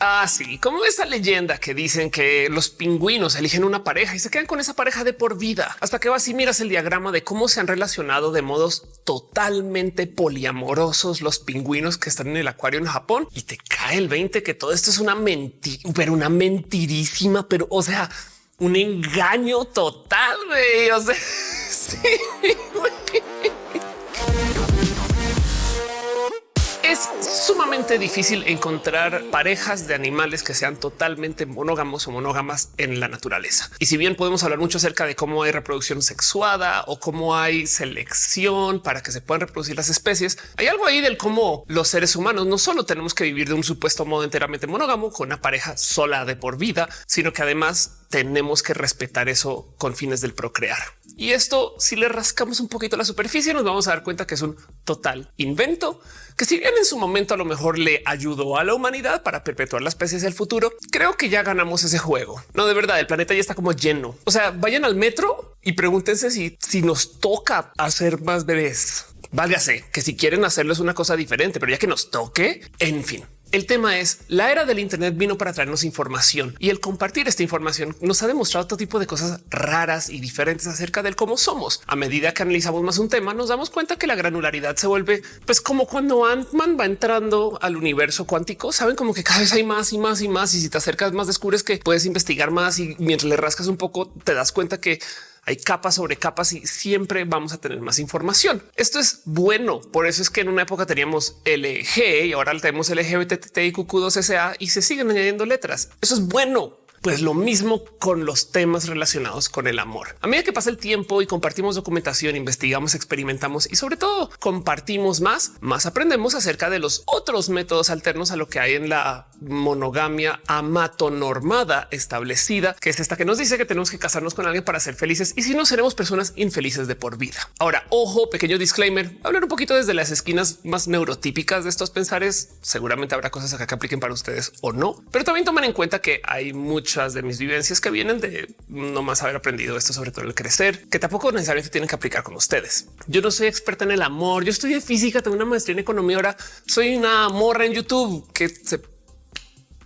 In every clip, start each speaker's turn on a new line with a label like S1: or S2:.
S1: Así ah, como esa leyenda que dicen que los pingüinos eligen una pareja y se quedan con esa pareja de por vida hasta que vas y miras el diagrama de cómo se han relacionado de modos totalmente poliamorosos los pingüinos que están en el acuario en Japón y te cae el 20 que todo esto es una mentira, pero una mentirísima, pero o sea, un engaño total. O sea, sí, Es difícil encontrar parejas de animales que sean totalmente monógamos o monógamas en la naturaleza. Y si bien podemos hablar mucho acerca de cómo hay reproducción sexuada o cómo hay selección para que se puedan reproducir las especies, hay algo ahí del cómo los seres humanos no solo tenemos que vivir de un supuesto modo enteramente monógamo con una pareja sola de por vida, sino que además tenemos que respetar eso con fines del procrear. Y esto, si le rascamos un poquito la superficie, nos vamos a dar cuenta que es un total invento que si bien en su momento a lo mejor le ayudó a la humanidad para perpetuar las especies del futuro, creo que ya ganamos ese juego. No, de verdad, el planeta ya está como lleno. O sea, vayan al metro y pregúntense si, si nos toca hacer más bebés. Válgase que si quieren hacerlo es una cosa diferente, pero ya que nos toque, en fin. El tema es la era del Internet vino para traernos información y el compartir esta información nos ha demostrado todo tipo de cosas raras y diferentes acerca del cómo somos. A medida que analizamos más un tema, nos damos cuenta que la granularidad se vuelve pues como cuando Ant-Man va entrando al universo cuántico. Saben como que cada vez hay más y más y más. Y si te acercas más, descubres que puedes investigar más y mientras le rascas un poco, te das cuenta que hay capas sobre capas y siempre vamos a tener más información. Esto es bueno. Por eso es que en una época teníamos LG y ahora tenemos LGBTIQ2SA y se siguen añadiendo letras. Eso es bueno pues lo mismo con los temas relacionados con el amor. A medida que pasa el tiempo y compartimos documentación, investigamos, experimentamos y sobre todo compartimos más, más aprendemos acerca de los otros métodos alternos a lo que hay en la monogamia amatonormada establecida, que es esta que nos dice que tenemos que casarnos con alguien para ser felices y si no seremos personas infelices de por vida. Ahora, ojo, pequeño disclaimer, hablar un poquito desde las esquinas más neurotípicas de estos pensares. Seguramente habrá cosas acá que apliquen para ustedes o no, pero también tomen en cuenta que hay muchas de mis vivencias que vienen de no más haber aprendido esto, sobre todo el crecer, que tampoco necesariamente tienen que aplicar con ustedes. Yo no soy experta en el amor. Yo estudié física, tengo una maestría en economía. Ahora soy una morra en YouTube que se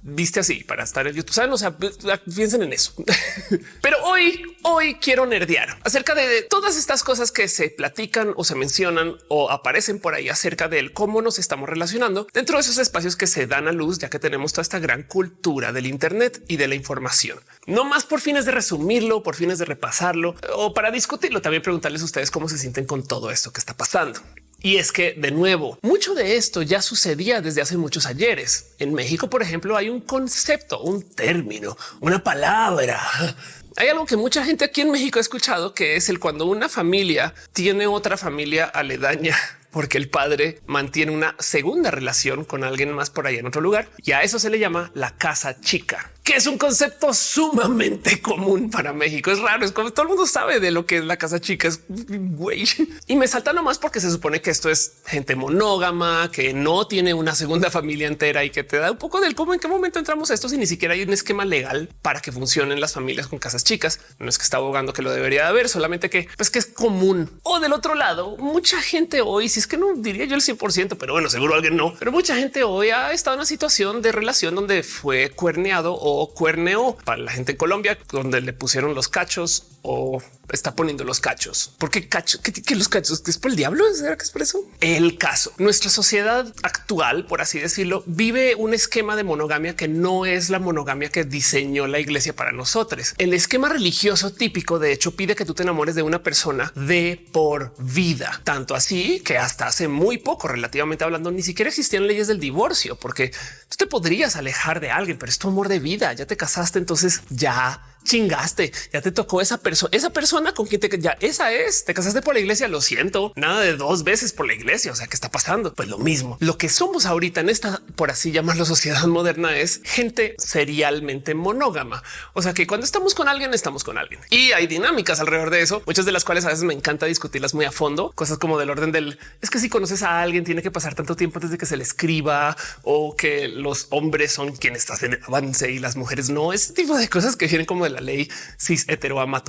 S1: viste así para estar en YouTube. Saben, o sea, piensen en eso. Pero hoy, hoy quiero nerdear acerca de todas estas cosas que se platican o se mencionan o aparecen por ahí acerca de cómo nos estamos relacionando dentro de esos espacios que se dan a luz, ya que tenemos toda esta gran cultura del Internet y de la información. No más por fines de resumirlo, por fines de repasarlo o para discutirlo. También preguntarles a ustedes cómo se sienten con todo esto que está pasando. Y es que de nuevo, mucho de esto ya sucedía desde hace muchos ayeres. En México, por ejemplo, hay un concepto, un término, una palabra. Hay algo que mucha gente aquí en México ha escuchado, que es el cuando una familia tiene otra familia aledaña porque el padre mantiene una segunda relación con alguien más por ahí en otro lugar y a eso se le llama la casa chica que es un concepto sumamente común para México. Es raro, es como todo el mundo sabe de lo que es la casa chica. Es güey. Y me salta nomás porque se supone que esto es gente monógama, que no tiene una segunda familia entera y que te da un poco del cómo en qué momento entramos a esto si ni siquiera hay un esquema legal para que funcionen las familias con casas chicas. No es que está abogando que lo debería de haber, solamente que pues que es común. O del otro lado, mucha gente hoy, si es que no diría yo el 100%, pero bueno, seguro alguien no, pero mucha gente hoy ha estado en una situación de relación donde fue cuerneado o cuerneo para la gente en Colombia, donde le pusieron los cachos o está poniendo los cachos. ¿Por qué cachos? ¿Qué, los cachos? ¿Que es por el diablo? ¿Será que es por eso? El caso. Nuestra sociedad actual, por así decirlo, vive un esquema de monogamia que no es la monogamia que diseñó la iglesia para nosotros. El esquema religioso típico, de hecho, pide que tú te enamores de una persona de por vida. Tanto así que hasta hace muy poco, relativamente hablando, ni siquiera existían leyes del divorcio, porque tú te podrías alejar de alguien, pero es tu amor de vida. Ya te casaste, entonces ya chingaste, ya te tocó esa persona, esa persona con quien te ya esa es, te casaste por la iglesia, lo siento, nada de dos veces por la iglesia, o sea, ¿qué está pasando? Pues lo mismo. Lo que somos ahorita en esta, por así llamarlo, sociedad moderna es gente serialmente monógama. O sea, que cuando estamos con alguien, estamos con alguien. Y hay dinámicas alrededor de eso, muchas de las cuales a veces me encanta discutirlas muy a fondo, cosas como del orden del, es que si conoces a alguien, tiene que pasar tanto tiempo antes de que se le escriba o que los hombres son quienes hacen avance y las mujeres no, ese tipo de cosas que vienen como la ley cis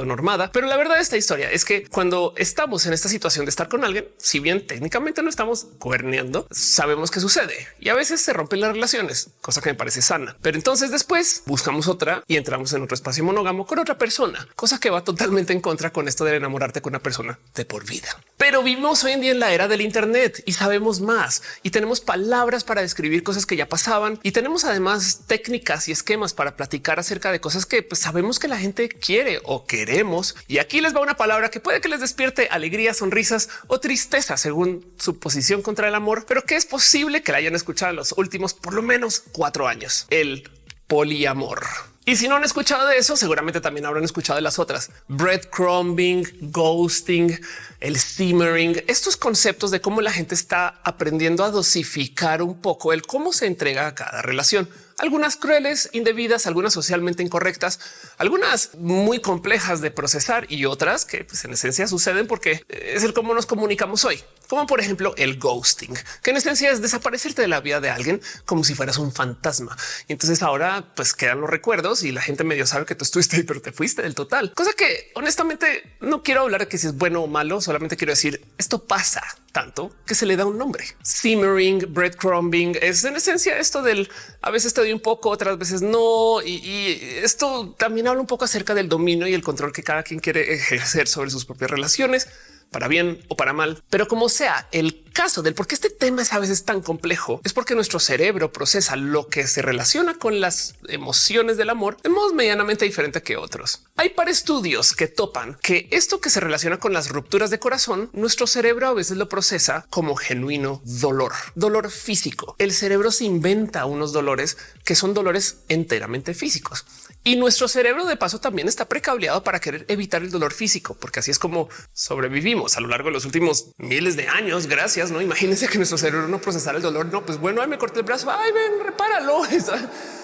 S1: normada. Pero la verdad de esta historia es que cuando estamos en esta situación de estar con alguien, si bien técnicamente no estamos cuerneando, sabemos que sucede y a veces se rompen las relaciones, cosa que me parece sana. Pero entonces después buscamos otra y entramos en otro espacio monógamo con otra persona, cosa que va totalmente en contra con esto de enamorarte con una persona de por vida. Pero vivimos hoy en día en la era del Internet y sabemos más y tenemos palabras para describir cosas que ya pasaban y tenemos además técnicas y esquemas para platicar acerca de cosas que pues, sabemos que la gente quiere o queremos. Y aquí les va una palabra que puede que les despierte alegría, sonrisas o tristeza según su posición contra el amor, pero que es posible que la hayan escuchado en los últimos por lo menos cuatro años. El poliamor. Y si no han escuchado de eso, seguramente también habrán escuchado de las otras breadcrumbing, ghosting, el simmering, estos conceptos de cómo la gente está aprendiendo a dosificar un poco el cómo se entrega a cada relación algunas crueles, indebidas, algunas socialmente incorrectas, algunas muy complejas de procesar y otras que pues, en esencia suceden porque es el cómo nos comunicamos hoy, como por ejemplo el ghosting, que en esencia es desaparecerte de la vida de alguien como si fueras un fantasma. Y entonces ahora pues quedan los recuerdos y la gente medio sabe que tú estuviste ahí, pero te fuiste del total. Cosa que honestamente no quiero hablar de que si es bueno o malo, solamente quiero decir esto pasa tanto que se le da un nombre. Simmering, breadcrumbing es en esencia esto del a veces te doy un poco, otras veces no. Y, y, esto también habla un poco acerca del dominio y el control que cada quien quiere ejercer sobre sus propias relaciones para bien o para mal. Pero como sea, el caso del por qué este tema es a veces tan complejo es porque nuestro cerebro procesa lo que se relaciona con las emociones del amor de modo medianamente diferente que otros. Hay para estudios que topan que esto que se relaciona con las rupturas de corazón, nuestro cerebro a veces lo procesa como genuino dolor, dolor físico. El cerebro se inventa unos dolores que son dolores enteramente físicos. Y nuestro cerebro de paso también está precableado para querer evitar el dolor físico, porque así es como sobrevivimos a lo largo de los últimos miles de años. Gracias. No imagínense que nuestro cerebro no procesara el dolor. No, pues bueno, me corté el brazo. Ay, ven, repáralo.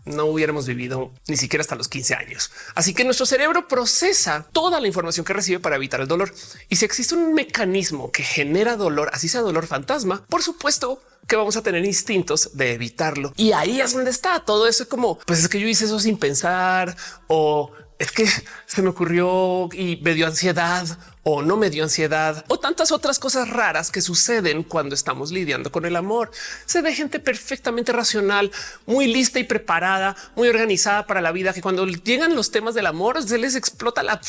S1: No hubiéramos vivido ni siquiera hasta los 15 años. Así que nuestro cerebro procesa toda la información que recibe para evitar el dolor. Y si existe un mecanismo que genera dolor, así sea dolor fantasma, por supuesto, que vamos a tener instintos de evitarlo. Y ahí es donde está todo eso. Como pues es que yo hice eso sin pensar o es que se me ocurrió y me dio ansiedad o no me dio ansiedad o tantas otras cosas raras que suceden cuando estamos lidiando con el amor. Se ve gente perfectamente racional, muy lista y preparada, muy organizada para la vida, que cuando llegan los temas del amor se les explota la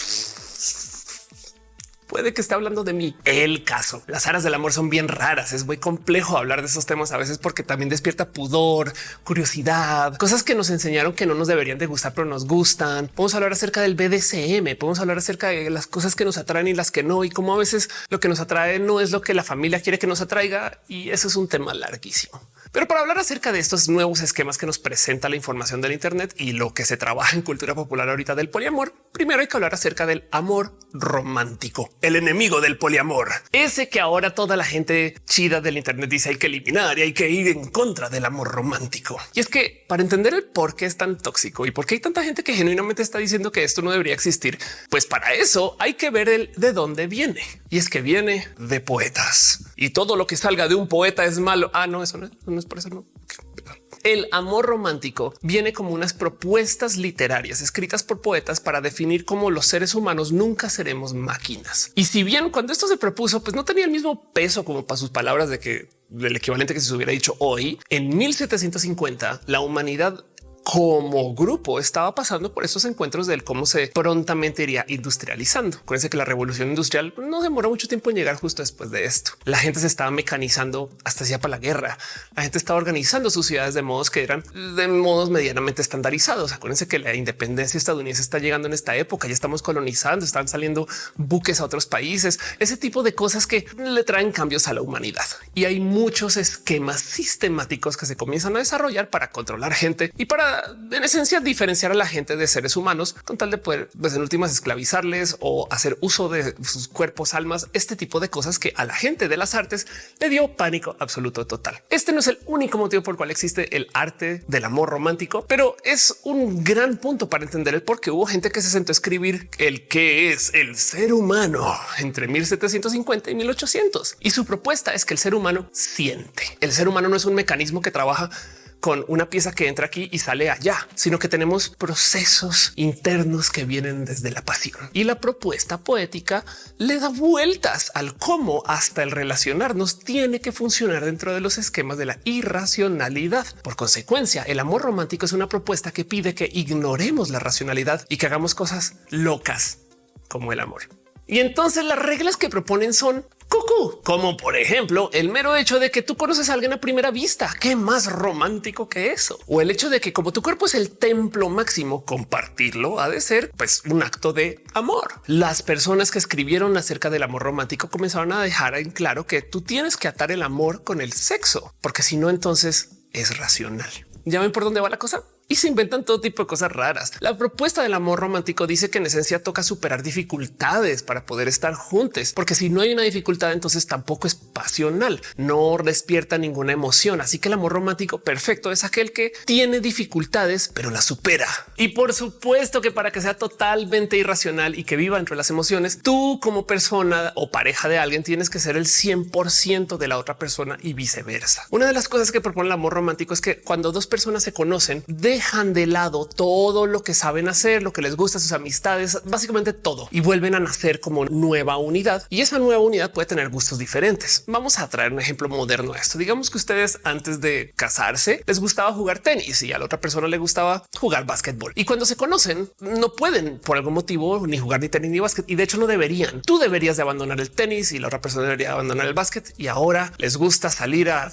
S1: puede que esté hablando de mí. El caso, las aras del amor son bien raras. Es muy complejo hablar de esos temas a veces porque también despierta pudor, curiosidad, cosas que nos enseñaron que no nos deberían de gustar, pero nos gustan. Podemos hablar acerca del BDSM, podemos hablar acerca de las cosas que nos atraen y las que no, y cómo a veces lo que nos atrae no es lo que la familia quiere que nos atraiga. Y eso es un tema larguísimo. Pero para hablar acerca de estos nuevos esquemas que nos presenta la información del Internet y lo que se trabaja en cultura popular ahorita del poliamor, primero hay que hablar acerca del amor romántico, el enemigo del poliamor, ese que ahora toda la gente chida del Internet dice hay que eliminar y hay que ir en contra del amor romántico. Y es que para entender el por qué es tan tóxico y por qué hay tanta gente que genuinamente está diciendo que esto no debería existir, pues para eso hay que ver el de dónde viene. Y es que viene de poetas y todo lo que salga de un poeta es malo. Ah, no, eso no, no por eso. No. El amor romántico viene como unas propuestas literarias escritas por poetas para definir cómo los seres humanos nunca seremos máquinas. Y si bien cuando esto se propuso, pues no tenía el mismo peso como para sus palabras de que el equivalente que se hubiera dicho hoy, en 1750 la humanidad como grupo estaba pasando por estos encuentros del cómo se prontamente iría industrializando. Acuérdense que la revolución industrial no demoró mucho tiempo en llegar justo después de esto. La gente se estaba mecanizando hasta ya para la guerra. La gente estaba organizando sus ciudades de modos que eran de modos medianamente estandarizados. Acuérdense que la independencia estadounidense está llegando en esta época. Ya estamos colonizando, están saliendo buques a otros países, ese tipo de cosas que le traen cambios a la humanidad. Y hay muchos esquemas sistemáticos que se comienzan a desarrollar para controlar gente y para en esencia diferenciar a la gente de seres humanos con tal de poder, pues en últimas, esclavizarles o hacer uso de sus cuerpos, almas, este tipo de cosas que a la gente de las artes le dio pánico absoluto total. Este no es el único motivo por el cual existe el arte del amor romántico, pero es un gran punto para entender el por qué hubo gente que se sentó a escribir el que es el ser humano entre 1750 y 1800. Y su propuesta es que el ser humano siente. El ser humano no es un mecanismo que trabaja con una pieza que entra aquí y sale allá, sino que tenemos procesos internos que vienen desde la pasión. Y la propuesta poética le da vueltas al cómo hasta el relacionarnos tiene que funcionar dentro de los esquemas de la irracionalidad. Por consecuencia, el amor romántico es una propuesta que pide que ignoremos la racionalidad y que hagamos cosas locas como el amor. Y entonces las reglas que proponen son cucú, como por ejemplo el mero hecho de que tú conoces a alguien a primera vista. Qué más romántico que eso. O el hecho de que como tu cuerpo es el templo máximo, compartirlo ha de ser pues un acto de amor. Las personas que escribieron acerca del amor romántico comenzaron a dejar en claro que tú tienes que atar el amor con el sexo, porque si no, entonces es racional. ¿Ya ven por dónde va la cosa? Y se inventan todo tipo de cosas raras. La propuesta del amor romántico dice que en esencia toca superar dificultades para poder estar juntos, porque si no hay una dificultad, entonces tampoco es pasional, no despierta ninguna emoción. Así que el amor romántico perfecto es aquel que tiene dificultades, pero la supera. Y por supuesto que para que sea totalmente irracional y que viva entre las emociones, tú como persona o pareja de alguien tienes que ser el 100% de la otra persona y viceversa. Una de las cosas que propone el amor romántico es que cuando dos personas se conocen, de dejan de lado todo lo que saben hacer, lo que les gusta, sus amistades, básicamente todo y vuelven a nacer como nueva unidad. Y esa nueva unidad puede tener gustos diferentes. Vamos a traer un ejemplo moderno a esto. Digamos que ustedes antes de casarse les gustaba jugar tenis y a la otra persona le gustaba jugar básquetbol. Y cuando se conocen, no pueden por algún motivo ni jugar ni tenis ni básquet. Y de hecho no deberían. Tú deberías de abandonar el tenis y la otra persona debería abandonar el básquet. Y ahora les gusta salir a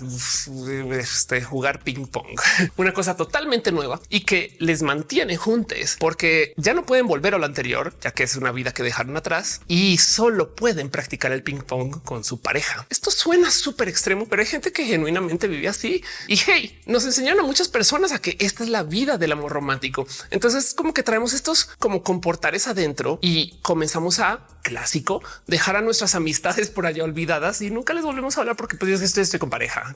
S1: este, jugar ping pong. Una cosa totalmente nueva y que les mantiene juntos porque ya no pueden volver a lo anterior, ya que es una vida que dejaron atrás y solo pueden practicar el ping pong con su pareja. Esto suena súper extremo, pero hay gente que genuinamente vive así y hey, nos enseñaron a muchas personas a que esta es la vida del amor romántico. Entonces, como que traemos estos como comportares adentro y comenzamos a clásico dejar a nuestras amistades por allá olvidadas y nunca les volvemos a hablar porque pues yo estoy, estoy con pareja.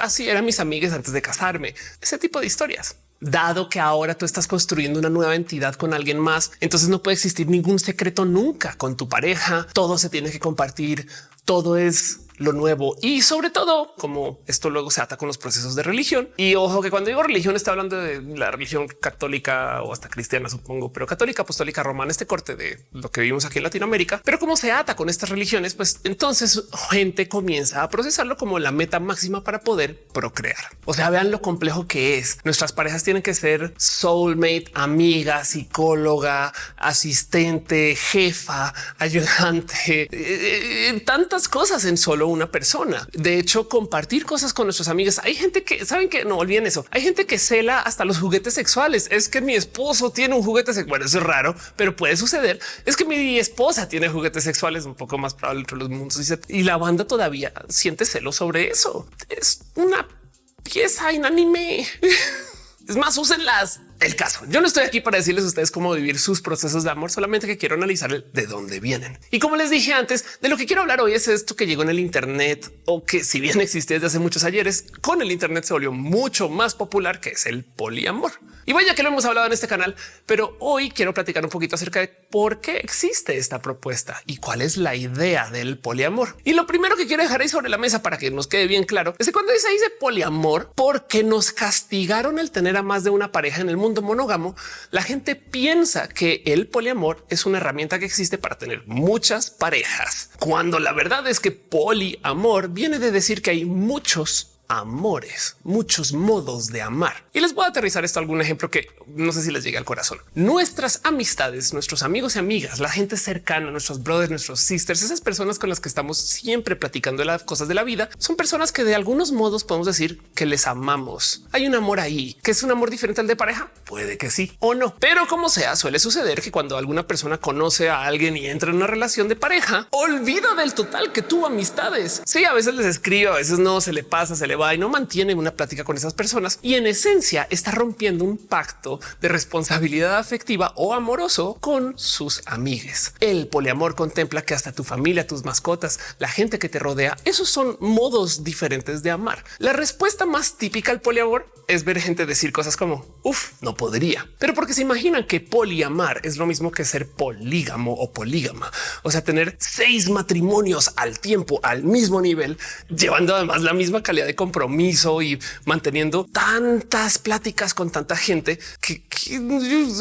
S1: Así mm, eran mis amigas antes de casarme. Ese tipo de historias dado que ahora tú estás construyendo una nueva entidad con alguien más, entonces no puede existir ningún secreto nunca con tu pareja. Todo se tiene que compartir. Todo es lo nuevo y sobre todo como esto luego se ata con los procesos de religión. Y ojo que cuando digo religión está hablando de la religión católica o hasta cristiana, supongo, pero católica, apostólica, romana, este corte de lo que vivimos aquí en Latinoamérica. Pero como se ata con estas religiones, pues entonces gente comienza a procesarlo como la meta máxima para poder procrear. O sea, vean lo complejo que es. Nuestras parejas tienen que ser soulmate, amiga, psicóloga, asistente, jefa, ayudante, eh, eh, tantas cosas en solo una persona. De hecho, compartir cosas con nuestros amigos. Hay gente que saben que no olviden eso. Hay gente que cela hasta los juguetes sexuales. Es que mi esposo tiene un juguete sexual. Bueno, eso es raro, pero puede suceder. Es que mi esposa tiene juguetes sexuales un poco más probable entre los mundos y la banda todavía siente celo sobre eso. Es una pieza inanime. Es más, úsenlas el caso. Yo no estoy aquí para decirles a ustedes cómo vivir sus procesos de amor, solamente que quiero analizar de dónde vienen. Y como les dije antes, de lo que quiero hablar hoy es esto que llegó en el Internet o que si bien existía desde hace muchos ayeres, con el Internet se volvió mucho más popular, que es el poliamor. Y vaya que lo hemos hablado en este canal, pero hoy quiero platicar un poquito acerca de por qué existe esta propuesta y cuál es la idea del poliamor. Y lo primero que quiero dejar ahí sobre la mesa para que nos quede bien claro es que cuando se dice poliamor, porque nos castigaron el tener a más de una pareja en el mundo monógamo, la gente piensa que el poliamor es una herramienta que existe para tener muchas parejas, cuando la verdad es que poliamor viene de decir que hay muchos amores, muchos modos de amar. Y les voy a aterrizar esto algún ejemplo que no sé si les llegue al corazón. Nuestras amistades, nuestros amigos y amigas, la gente cercana, nuestros brothers, nuestros sisters, esas personas con las que estamos siempre platicando de las cosas de la vida, son personas que de algunos modos podemos decir que les amamos. Hay un amor ahí, que es un amor diferente al de pareja. Puede que sí o no, pero como sea, suele suceder que cuando alguna persona conoce a alguien y entra en una relación de pareja, olvida del total que tuvo amistades. Sí, a veces les escribe, a veces no se le pasa, se le va y no mantiene una plática con esas personas y en esencia está rompiendo un pacto de responsabilidad afectiva o amoroso con sus amigues. El poliamor contempla que hasta tu familia, tus mascotas, la gente que te rodea, esos son modos diferentes de amar. La respuesta más típica al poliamor es ver gente decir cosas como uff, no podría, pero porque se imaginan que poliamar es lo mismo que ser polígamo o polígama, o sea, tener seis matrimonios al tiempo, al mismo nivel, llevando además la misma calidad de compromiso y manteniendo tantas pláticas con tanta gente que,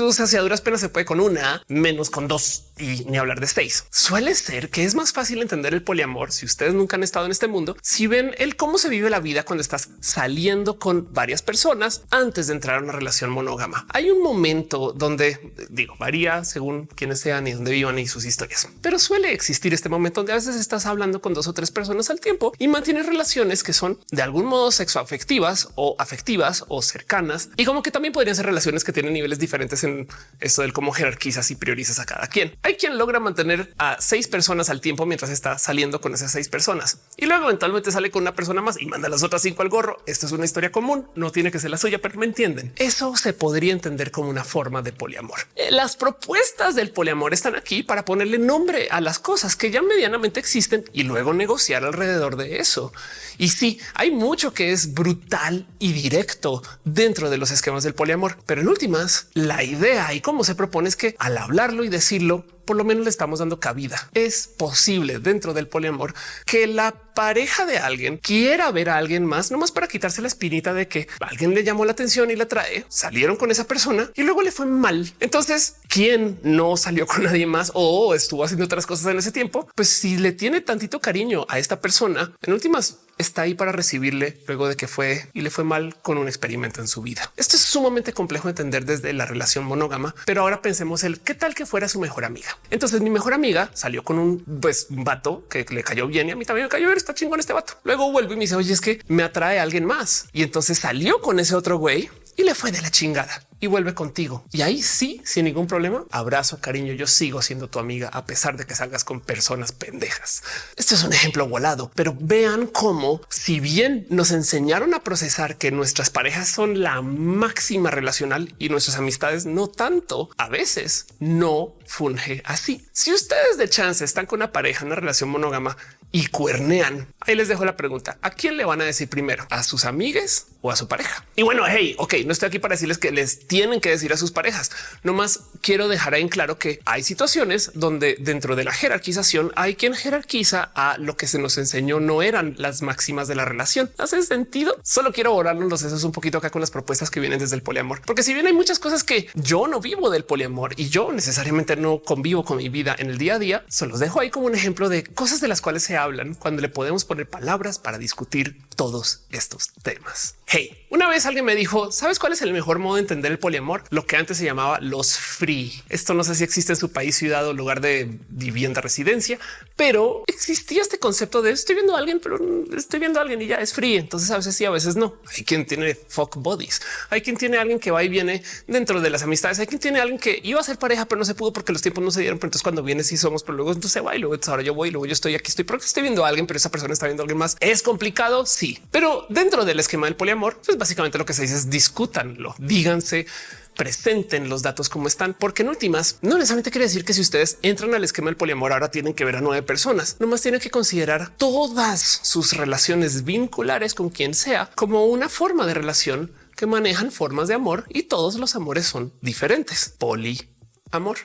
S1: o sea, si a duras penas se puede con una, menos con dos y ni hablar de seis. Suele ser que es más fácil entender el poliamor si ustedes nunca han estado en este mundo, si ven el cómo se vive la vida cuando estás saliendo con varias personas antes de entrar a una relación monógama. Hay un momento donde digo varía según quiénes sean y dónde vivan y sus historias, pero suele existir este momento donde a veces estás hablando con dos o tres personas al tiempo y mantienes relaciones que son de algún modo sexoafectivas o afectivas o cercanas y como que también podrían ser relaciones que tienen niveles diferentes en esto del cómo jerarquizas y priorizas a cada quien. Hay quien logra mantener a seis personas al tiempo mientras está saliendo con esas seis personas y luego eventualmente sale con una persona más y manda las otras cinco al gorro. Esto es una historia común, no tiene que ser la suya, pero me entienden. Eso se podría entender como una forma de poliamor. Eh, las propuestas del poliamor están aquí para ponerle nombre a las cosas que ya medianamente existen y luego negociar alrededor de eso. Y sí, hay mucho que es brutal y directo dentro de los esquemas del poliamor, pero en últimas, la idea y cómo se propone es que al hablarlo y decirlo, por lo menos le estamos dando cabida. Es posible dentro del poliamor que la pareja de alguien quiera ver a alguien más, nomás para quitarse la espinita de que alguien le llamó la atención y la trae, salieron con esa persona y luego le fue mal. Entonces, ¿quién no salió con nadie más o estuvo haciendo otras cosas en ese tiempo? Pues si le tiene tantito cariño a esta persona, en últimas está ahí para recibirle luego de que fue y le fue mal con un experimento en su vida. Esto es sumamente complejo de entender desde la relación monógama, pero ahora pensemos el qué tal que fuera su mejor amiga. Entonces mi mejor amiga salió con un, pues, vato que le cayó bien y a mí también me cayó bien, está chingón este vato. Luego vuelve y me dice, oye, es que me atrae a alguien más. Y entonces salió con ese otro güey y le fue de la chingada y vuelve contigo. Y ahí sí, sin ningún problema, abrazo, cariño, yo sigo siendo tu amiga a pesar de que salgas con personas pendejas. Este es un ejemplo volado, pero vean cómo si bien nos enseñaron a procesar que nuestras parejas son la máxima relacional y nuestras amistades no tanto, a veces no funge así. Si ustedes de chance están con una pareja, una relación monógama y cuernean. Ahí les dejo la pregunta. ¿A quién le van a decir primero? ¿A sus amigues a su pareja? Y bueno, hey, ok, no estoy aquí para decirles que les tienen que decir a sus parejas. No más quiero dejar en claro que hay situaciones donde dentro de la jerarquización hay quien jerarquiza a lo que se nos enseñó no eran las máximas de la relación. ¿Hace sentido? Solo quiero borrarnos los sesos un poquito acá con las propuestas que vienen desde el poliamor, porque si bien hay muchas cosas que yo no vivo del poliamor y yo necesariamente no convivo con mi vida en el día a día, se los dejo ahí como un ejemplo de cosas de las cuales se hablan cuando le podemos poner palabras para discutir todos estos temas. Hey, una vez alguien me dijo, ¿sabes cuál es el mejor modo de entender el poliamor? Lo que antes se llamaba los free. Esto no sé si existe en su país, ciudad o lugar de vivienda, residencia, pero existía este concepto de estoy viendo a alguien, pero estoy viendo a alguien y ya es free. Entonces a veces sí, a veces no. Hay quien tiene fuck bodies. Hay quien tiene a alguien que va y viene dentro de las amistades. Hay quien tiene a alguien que iba a ser pareja, pero no se pudo porque los tiempos no se dieron. Pero entonces cuando viene sí somos, pero luego entonces va y luego ahora yo voy, luego yo estoy aquí, estoy porque estoy viendo a alguien, pero esa persona está viendo a alguien más. Es complicado. Sí, pero dentro del esquema del poliamor, pues básicamente lo que se dice es discútanlo, díganse presenten los datos como están, porque en últimas no necesariamente quiere decir que si ustedes entran al esquema del poliamor ahora tienen que ver a nueve personas, nomás tienen que considerar todas sus relaciones vinculares con quien sea como una forma de relación que manejan formas de amor y todos los amores son diferentes. Poliamor.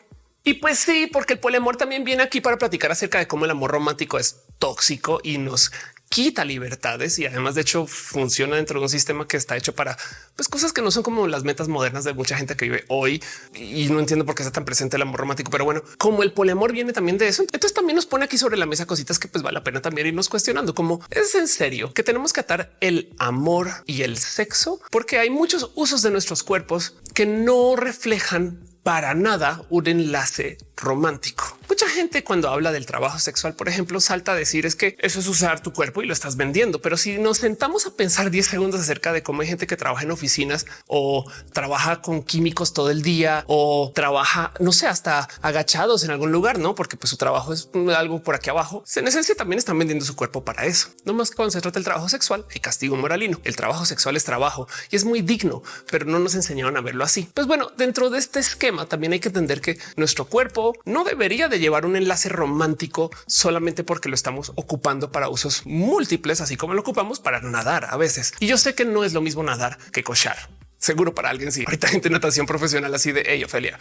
S1: Y pues sí, porque el poliamor también viene aquí para platicar acerca de cómo el amor romántico es tóxico y nos quita libertades y además de hecho funciona dentro de un sistema que está hecho para pues, cosas que no son como las metas modernas de mucha gente que vive hoy. Y no entiendo por qué está tan presente el amor romántico, pero bueno, como el poliamor viene también de eso, entonces también nos pone aquí sobre la mesa cositas que pues vale la pena también irnos cuestionando como es en serio que tenemos que atar el amor y el sexo porque hay muchos usos de nuestros cuerpos que no reflejan para nada un enlace romántico. Mucha gente cuando habla del trabajo sexual, por ejemplo, salta a decir es que eso es usar tu cuerpo y lo estás vendiendo. Pero si nos sentamos a pensar 10 segundos acerca de cómo hay gente que trabaja en oficinas o trabaja con químicos todo el día o trabaja, no sé, hasta agachados en algún lugar, no? Porque pues su trabajo es algo por aquí abajo. En esencia también están vendiendo su cuerpo para eso. No más cuando se trata del trabajo sexual, hay castigo moralino. El trabajo sexual es trabajo y es muy digno, pero no nos enseñaron a verlo así. Pues bueno, dentro de este esquema también hay que entender que nuestro cuerpo no debería de llevar un enlace romántico solamente porque lo estamos ocupando para usos múltiples, así como lo ocupamos para nadar a veces. Y yo sé que no es lo mismo nadar que cochar. Seguro para alguien sí. Ahorita gente natación profesional así de hey, Ofelia.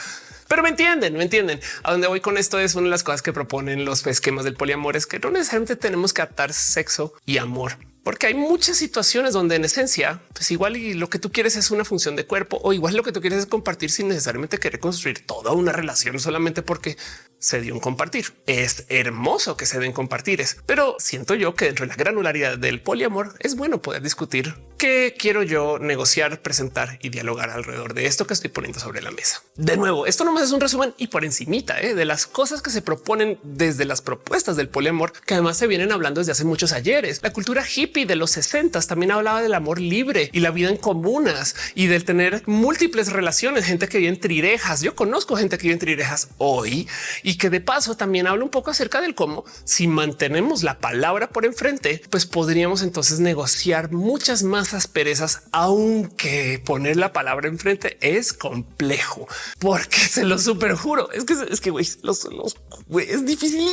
S1: Pero me entienden, me entienden. A dónde voy con esto es una de las cosas que proponen los esquemas del poliamor es que no necesariamente tenemos que atar sexo y amor porque hay muchas situaciones donde en esencia, pues igual y lo que tú quieres es una función de cuerpo o igual lo que tú quieres es compartir sin necesariamente querer construir toda una relación solamente porque se dio un compartir. Es hermoso que se den compartires, pero siento yo que dentro de la granularidad del poliamor es bueno poder discutir qué quiero yo negociar, presentar y dialogar alrededor de esto que estoy poniendo sobre la mesa. De nuevo, esto nomás es un resumen y por encimita ¿eh? de las cosas que se proponen desde las propuestas del poliamor, que además se vienen hablando desde hace muchos ayeres. La cultura hippie de los 60 también hablaba del amor libre y la vida en comunas y del tener múltiples relaciones, gente que vive en trirejas. Yo conozco gente que vive en trirejas hoy y que de paso también habla un poco acerca del cómo si mantenemos la palabra por enfrente, pues podríamos entonces negociar muchas más asperezas, aunque poner la palabra enfrente es complejo, porque se lo super juro. Es que es que güey, los, los es difícil,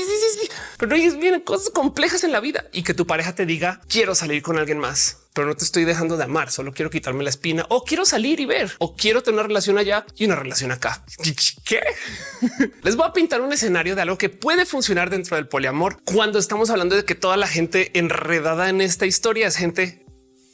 S1: pero vienen cosas complejas en la vida y que tu pareja te diga quiero salir con alguien más pero no te estoy dejando de amar, solo quiero quitarme la espina o quiero salir y ver o quiero tener una relación allá y una relación acá. ¿Qué? Les voy a pintar un escenario de algo que puede funcionar dentro del poliamor cuando estamos hablando de que toda la gente enredada en esta historia es gente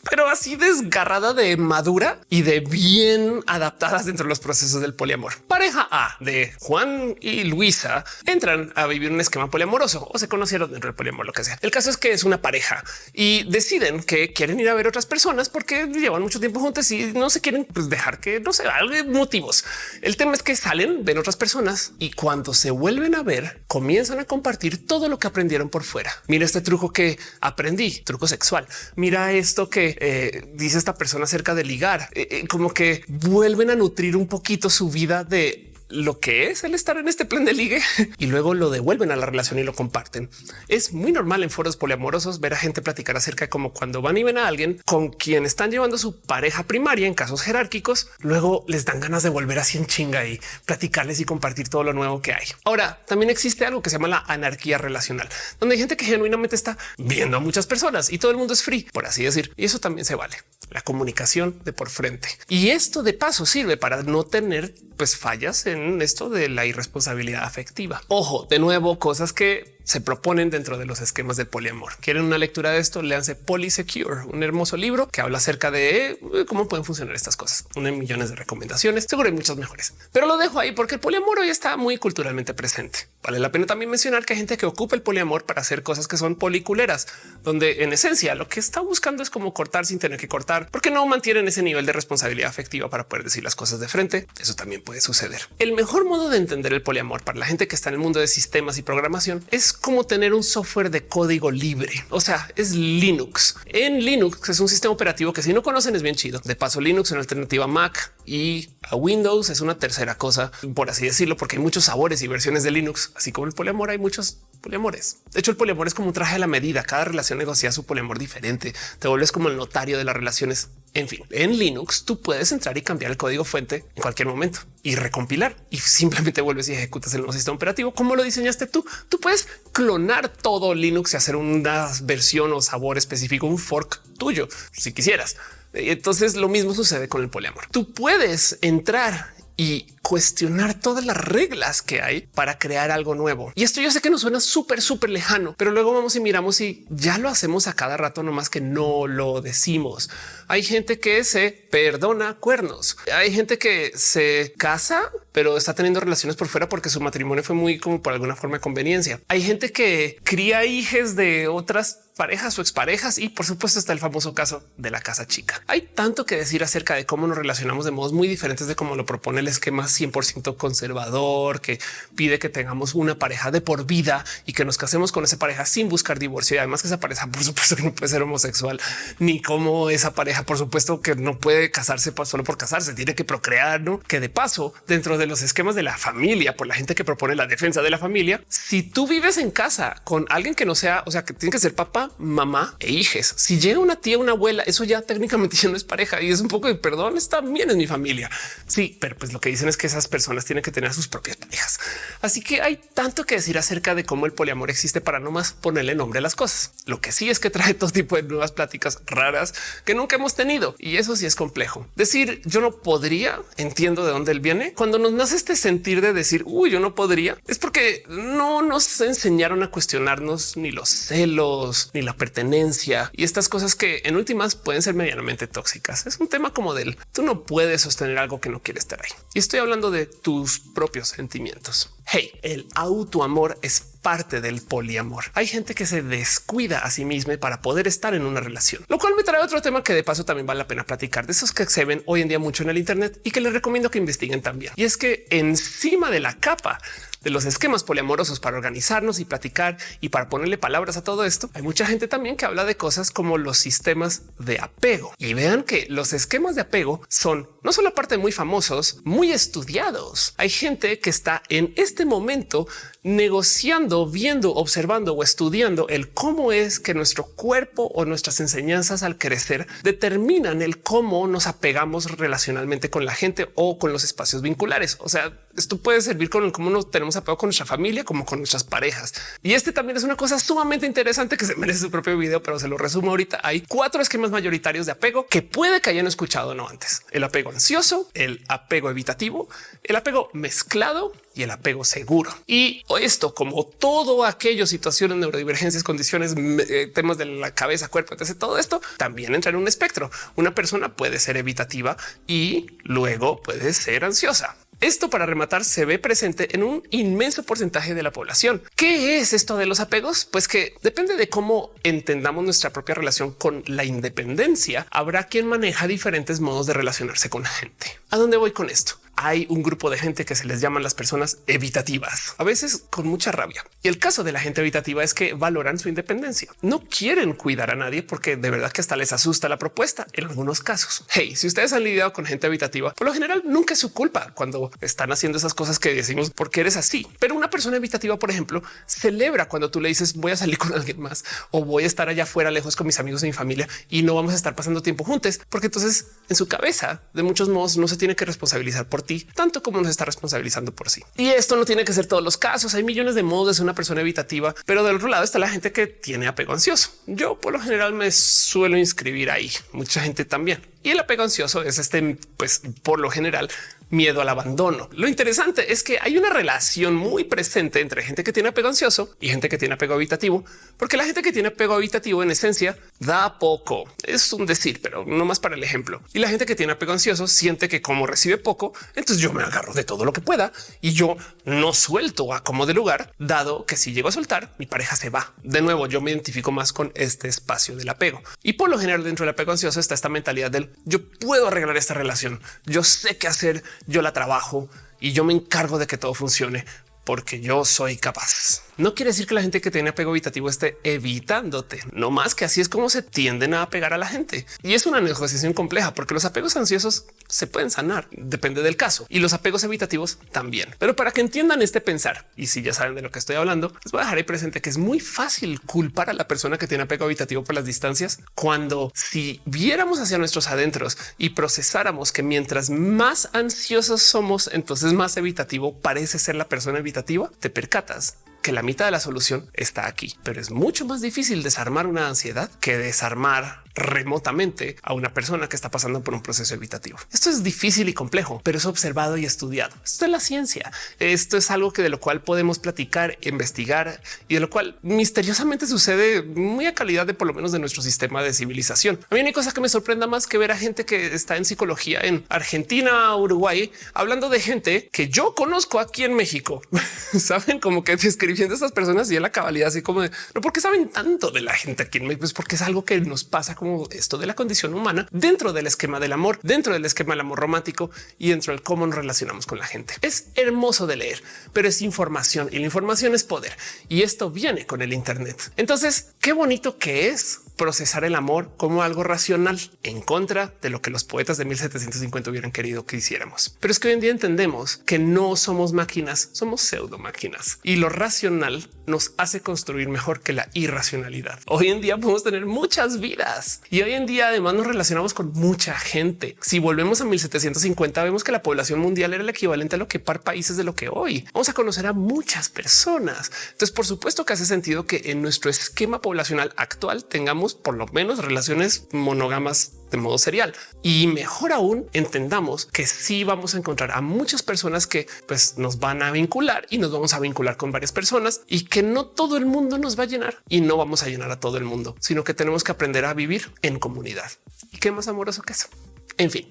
S1: pero así desgarrada de madura y de bien adaptadas dentro de los procesos del poliamor. Pareja A de Juan y Luisa entran a vivir un esquema poliamoroso o se conocieron dentro del poliamor, lo que sea. El caso es que es una pareja y deciden que quieren ir a ver otras personas porque llevan mucho tiempo juntos y no se quieren pues, dejar que no sé, algo motivos. El tema es que salen, ven otras personas y cuando se vuelven a ver, comienzan a compartir todo lo que aprendieron por fuera. Mira este truco que aprendí, truco sexual. Mira esto que eh, dice esta persona acerca de ligar, eh, eh, como que vuelven a nutrir un poquito su vida de lo que es el estar en este plan de ligue y luego lo devuelven a la relación y lo comparten. Es muy normal en foros poliamorosos ver a gente platicar acerca de cómo cuando van y ven a alguien con quien están llevando su pareja primaria en casos jerárquicos, luego les dan ganas de volver así en chinga y platicarles y compartir todo lo nuevo que hay. Ahora también existe algo que se llama la anarquía relacional, donde hay gente que genuinamente está viendo a muchas personas y todo el mundo es free, por así decir, y eso también se vale la comunicación de por frente. Y esto de paso sirve para no tener pues fallas en esto de la irresponsabilidad afectiva. Ojo, de nuevo, cosas que se proponen dentro de los esquemas del poliamor. ¿Quieren una lectura de esto? Léanse Polysecure, un hermoso libro que habla acerca de eh, cómo pueden funcionar estas cosas. Una millones de recomendaciones, seguro hay muchas mejores, pero lo dejo ahí porque el poliamor hoy está muy culturalmente presente. Vale la pena también mencionar que hay gente que ocupa el poliamor para hacer cosas que son policuleras, donde en esencia lo que está buscando es como cortar sin tener que cortar, porque no mantienen ese nivel de responsabilidad afectiva para poder decir las cosas de frente. Eso también puede suceder. El mejor modo de entender el poliamor para la gente que está en el mundo de sistemas y programación es como tener un software de código libre. O sea, es Linux. En Linux es un sistema operativo que si no conocen es bien chido. De paso, Linux es una alternativa a Mac y a Windows es una tercera cosa, por así decirlo, porque hay muchos sabores y versiones de Linux, así como el poliamor. Hay muchos poliamores. De hecho, el poliamor es como un traje a la medida. Cada relación negocia su poliamor diferente. Te vuelves como el notario de las relaciones en fin, en Linux tú puedes entrar y cambiar el código fuente en cualquier momento y recompilar y simplemente vuelves y ejecutas el nuevo sistema operativo. como lo diseñaste tú? Tú puedes clonar todo Linux y hacer una versión o sabor específico, un fork tuyo si quisieras. Entonces lo mismo sucede con el poliamor. Tú puedes entrar y cuestionar todas las reglas que hay para crear algo nuevo. Y esto yo sé que nos suena súper, súper lejano, pero luego vamos y miramos y ya lo hacemos a cada rato, nomás que no lo decimos. Hay gente que se perdona cuernos. Hay gente que se casa, pero está teniendo relaciones por fuera porque su matrimonio fue muy como por alguna forma de conveniencia. Hay gente que cría hijos de otras parejas o exparejas y por supuesto está el famoso caso de la casa chica. Hay tanto que decir acerca de cómo nos relacionamos de modos muy diferentes de cómo lo propone el esquema 100% conservador que pide que tengamos una pareja de por vida y que nos casemos con esa pareja sin buscar divorcio. Y además que esa pareja, por supuesto que no puede ser homosexual, ni como esa pareja, por supuesto que no puede casarse solo por casarse, tiene que procrear, ¿no? Que de paso, dentro de los esquemas de la familia, por la gente que propone la defensa de la familia, si tú vives en casa con alguien que no sea, o sea, que tiene que ser papá, mamá e hijes, si llega una tía, una abuela, eso ya técnicamente ya no es pareja y es un poco de perdón, está bien en mi familia. Sí, pero pues lo que dicen es que esas personas tienen que tener sus propias parejas. Así que hay tanto que decir acerca de cómo el poliamor existe para no más ponerle nombre a las cosas. Lo que sí es que trae todo tipo de nuevas pláticas raras que nunca hemos tenido y eso sí es complejo. Decir yo no podría, entiendo de dónde él viene. Cuando nos nace este sentir de decir uy, yo no podría, es porque no nos enseñaron a cuestionarnos ni los celos ni la pertenencia y estas cosas que en últimas pueden ser medianamente tóxicas. Es un tema como del tú no puedes sostener algo que no quiere estar ahí. Y estoy hablando de tus propios sentimientos. Hey, el autoamor es parte del poliamor. Hay gente que se descuida a sí misma para poder estar en una relación, lo cual me trae otro tema que de paso también vale la pena platicar de esos que se ven hoy en día mucho en el Internet y que les recomiendo que investiguen también. Y es que encima de la capa de los esquemas poliamorosos para organizarnos y platicar y para ponerle palabras a todo esto. Hay mucha gente también que habla de cosas como los sistemas de apego y vean que los esquemas de apego son no solo parte muy famosos, muy estudiados. Hay gente que está en este momento negociando, viendo, observando o estudiando el cómo es que nuestro cuerpo o nuestras enseñanzas al crecer determinan el cómo nos apegamos relacionalmente con la gente o con los espacios vinculares. O sea, esto puede servir con cómo nos tenemos apego con nuestra familia como con nuestras parejas. Y este también es una cosa sumamente interesante que se merece su propio video, pero se lo resumo ahorita. Hay cuatro esquemas mayoritarios de apego que puede que hayan escuchado no antes. El apego ansioso, el apego evitativo, el apego mezclado y el apego seguro. Y esto, como todo aquello, situaciones, neurodivergencias, condiciones, eh, temas de la cabeza, cuerpo, etc. Todo esto también entra en un espectro. Una persona puede ser evitativa y luego puede ser ansiosa. Esto para rematar se ve presente en un inmenso porcentaje de la población. ¿Qué es esto de los apegos? Pues que depende de cómo entendamos nuestra propia relación con la independencia. Habrá quien maneja diferentes modos de relacionarse con la gente. ¿A dónde voy con esto? Hay un grupo de gente que se les llaman las personas evitativas, a veces con mucha rabia. Y el caso de la gente evitativa es que valoran su independencia. No quieren cuidar a nadie porque de verdad que hasta les asusta la propuesta en algunos casos. Hey, si ustedes han lidiado con gente evitativa, por lo general nunca es su culpa cuando están haciendo esas cosas que decimos porque eres así. Pero una persona evitativa, por ejemplo, celebra cuando tú le dices voy a salir con alguien más o voy a estar allá afuera lejos con mis amigos y mi familia y no vamos a estar pasando tiempo juntos, porque entonces en su cabeza de muchos modos no se tiene que responsabilizar por tanto como nos está responsabilizando por sí. Y esto no tiene que ser todos los casos. Hay millones de modos de ser una persona evitativa, pero del otro lado está la gente que tiene apego ansioso. Yo por lo general me suelo inscribir ahí. Mucha gente también. Y el apego ansioso es este, pues por lo general miedo al abandono. Lo interesante es que hay una relación muy presente entre gente que tiene apego ansioso y gente que tiene apego habitativo, porque la gente que tiene apego habitativo en esencia da poco. Es un decir, pero no más para el ejemplo. Y la gente que tiene apego ansioso siente que como recibe poco, entonces yo me agarro de todo lo que pueda y yo no suelto a como de lugar, dado que si llego a soltar, mi pareja se va. De nuevo, yo me identifico más con este espacio del apego. Y por lo general dentro del apego ansioso está esta mentalidad del yo puedo arreglar esta relación. Yo sé qué hacer yo la trabajo y yo me encargo de que todo funcione porque yo soy capaz. No quiere decir que la gente que tiene apego evitativo esté evitándote, no más que así es como se tienden a apegar a la gente. Y es una negociación compleja porque los apegos ansiosos se pueden sanar, depende del caso, y los apegos evitativos también. Pero para que entiendan este pensar, y si ya saben de lo que estoy hablando, les voy a dejar ahí presente que es muy fácil culpar a la persona que tiene apego evitativo por las distancias, cuando si viéramos hacia nuestros adentros y procesáramos que mientras más ansiosos somos, entonces más evitativo parece ser la persona evitativa, te percatas que la mitad de la solución está aquí, pero es mucho más difícil desarmar una ansiedad que desarmar remotamente a una persona que está pasando por un proceso evitativo. Esto es difícil y complejo, pero es observado y estudiado. Esto es la ciencia. Esto es algo que de lo cual podemos platicar, investigar y de lo cual misteriosamente sucede muy a calidad de por lo menos de nuestro sistema de civilización. A mí hay cosa que me sorprenda más que ver a gente que está en psicología en Argentina, Uruguay, hablando de gente que yo conozco aquí en México. Saben como que describiendo a estas personas y la cabalidad así como de no porque saben tanto de la gente aquí en México, pues porque es algo que nos pasa como esto de la condición humana dentro del esquema del amor, dentro del esquema del amor romántico y dentro del cómo nos relacionamos con la gente. Es hermoso de leer, pero es información y la información es poder y esto viene con el Internet. Entonces, qué bonito que es procesar el amor como algo racional en contra de lo que los poetas de 1750 hubieran querido que hiciéramos. Pero es que hoy en día entendemos que no somos máquinas, somos pseudo máquinas y lo racional nos hace construir mejor que la irracionalidad. Hoy en día podemos tener muchas vidas y hoy en día además nos relacionamos con mucha gente. Si volvemos a 1750, vemos que la población mundial era el equivalente a lo que par países de lo que hoy vamos a conocer a muchas personas. Entonces, por supuesto que hace sentido que en nuestro esquema poblacional actual tengamos por lo menos relaciones monógamas de modo serial y mejor aún entendamos que sí vamos a encontrar a muchas personas que pues nos van a vincular y nos vamos a vincular con varias personas y que no todo el mundo nos va a llenar y no vamos a llenar a todo el mundo, sino que tenemos que aprender a vivir en comunidad. Y qué más amoroso que eso. En fin,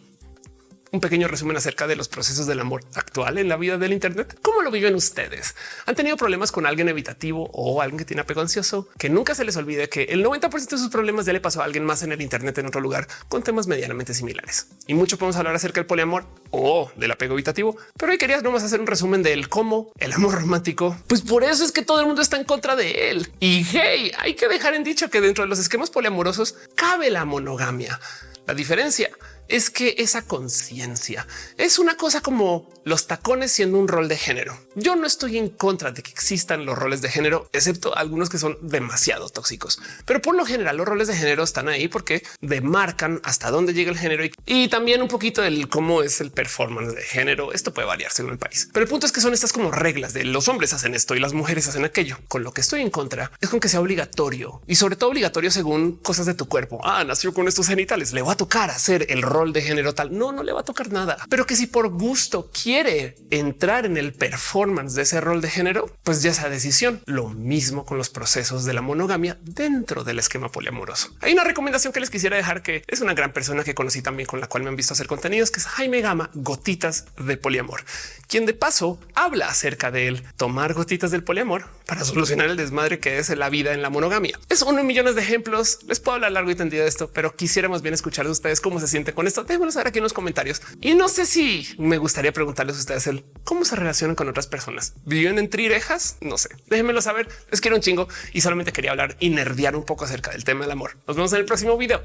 S1: un pequeño resumen acerca de los procesos del amor actual en la vida del Internet. ¿Cómo lo viven ustedes? ¿Han tenido problemas con alguien evitativo o alguien que tiene apego ansioso? Que nunca se les olvide que el 90% de sus problemas ya le pasó a alguien más en el Internet en otro lugar con temas medianamente similares. Y mucho podemos hablar acerca del poliamor o del apego evitativo, pero hoy quería nomás hacer un resumen del cómo el amor romántico. Pues por eso es que todo el mundo está en contra de él. Y hey, hay que dejar en dicho que dentro de los esquemas poliamorosos cabe la monogamia. La diferencia es que esa conciencia es una cosa como los tacones siendo un rol de género. Yo no estoy en contra de que existan los roles de género, excepto algunos que son demasiado tóxicos, pero por lo general los roles de género están ahí porque demarcan hasta dónde llega el género y, también un poquito del cómo es el performance de género. Esto puede variar según el país, pero el punto es que son estas como reglas de los hombres hacen esto y las mujeres hacen aquello. Con lo que estoy en contra es con que sea obligatorio y sobre todo obligatorio según cosas de tu cuerpo. Ah, nació con estos genitales, le va a tocar hacer el rol de género tal. No, no le va a tocar nada, pero que si por gusto quiere entrar en el performance de ese rol de género, pues ya esa decisión. Lo mismo con los procesos de la monogamia dentro del esquema poliamoroso. Hay una recomendación que les quisiera dejar que es una gran persona que conocí también con la cual me han visto hacer contenidos, que es Jaime Gama, gotitas de poliamor, quien de paso habla acerca de él tomar gotitas del poliamor para solucionar el desmadre que es la vida en la monogamia. Es uno millones de ejemplos. Les puedo hablar largo y tendido de esto, pero quisiéramos bien escuchar de ustedes cómo se siente con esto. Saber aquí en los comentarios. Y no sé si me gustaría preguntarles a ustedes el cómo se relacionan con otras personas. ¿Viven en trirejas? No sé. Déjenmelo saber. Les quiero un chingo y solamente quería hablar y nerdear un poco acerca del tema del amor. Nos vemos en el próximo video.